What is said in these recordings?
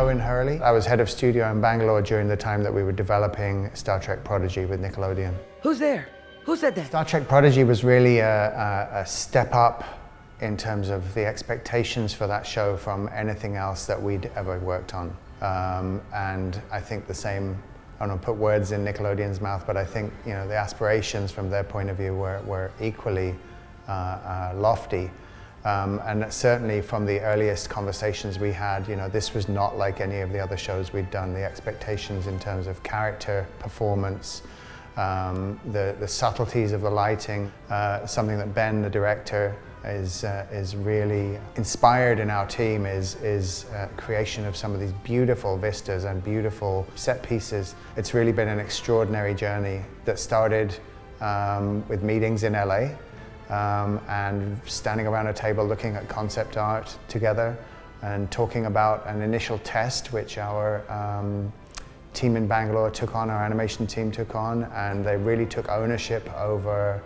Owen Hurley. I was head of studio in Bangalore during the time that we were developing Star Trek Prodigy with Nickelodeon. Who's there? Who said that? Star Trek Prodigy was really a, a, a step up in terms of the expectations for that show from anything else that we'd ever worked on. Um, and I think the same, I don't want to put words in Nickelodeon's mouth, but I think you know the aspirations from their point of view were, were equally uh, uh, lofty. Um, and certainly from the earliest conversations we had, you know, this was not like any of the other shows we'd done. The expectations in terms of character, performance, um, the, the subtleties of the lighting, uh, something that Ben, the director, is, uh, is really inspired in our team is, is uh, creation of some of these beautiful vistas and beautiful set pieces. It's really been an extraordinary journey that started um, with meetings in LA um, and standing around a table looking at concept art together and talking about an initial test which our um, team in Bangalore took on, our animation team took on, and they really took ownership over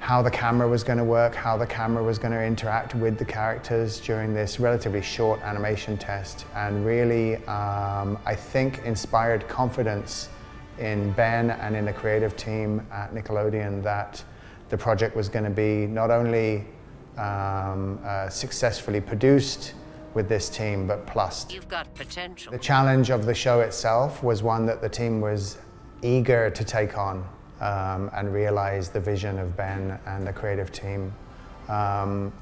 how the camera was going to work, how the camera was going to interact with the characters during this relatively short animation test and really, um, I think, inspired confidence in Ben and in the creative team at Nickelodeon that the project was going to be not only um, uh, successfully produced with this team, but plus. You've got potential. The challenge of the show itself was one that the team was eager to take on um, and realize the vision of Ben and the creative team. Um,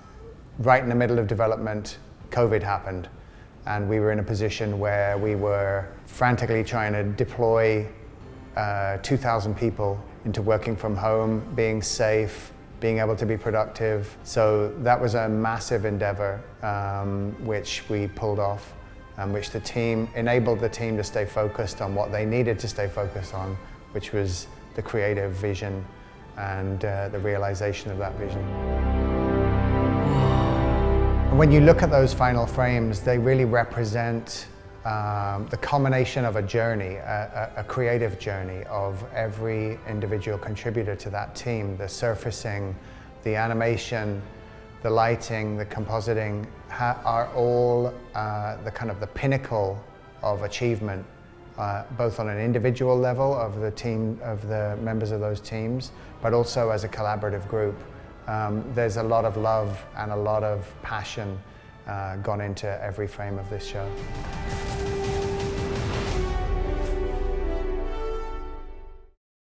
right in the middle of development, COVID happened and we were in a position where we were frantically trying to deploy uh, 2,000 people into working from home, being safe, being able to be productive. So that was a massive endeavor um, which we pulled off and which the team enabled the team to stay focused on what they needed to stay focused on, which was the creative vision and uh, the realization of that vision. When you look at those final frames, they really represent um, the culmination of a journey, a, a, creative journey of every individual contributor to that team. The surfacing, the animation, the lighting, the compositing are all uh, the kind of the pinnacle of achievement uh, both on an individual level of the team, of the members of those teams, but also as a collaborative group. Um, there's a lot of love and a lot of passion uh, gone into every frame of this show.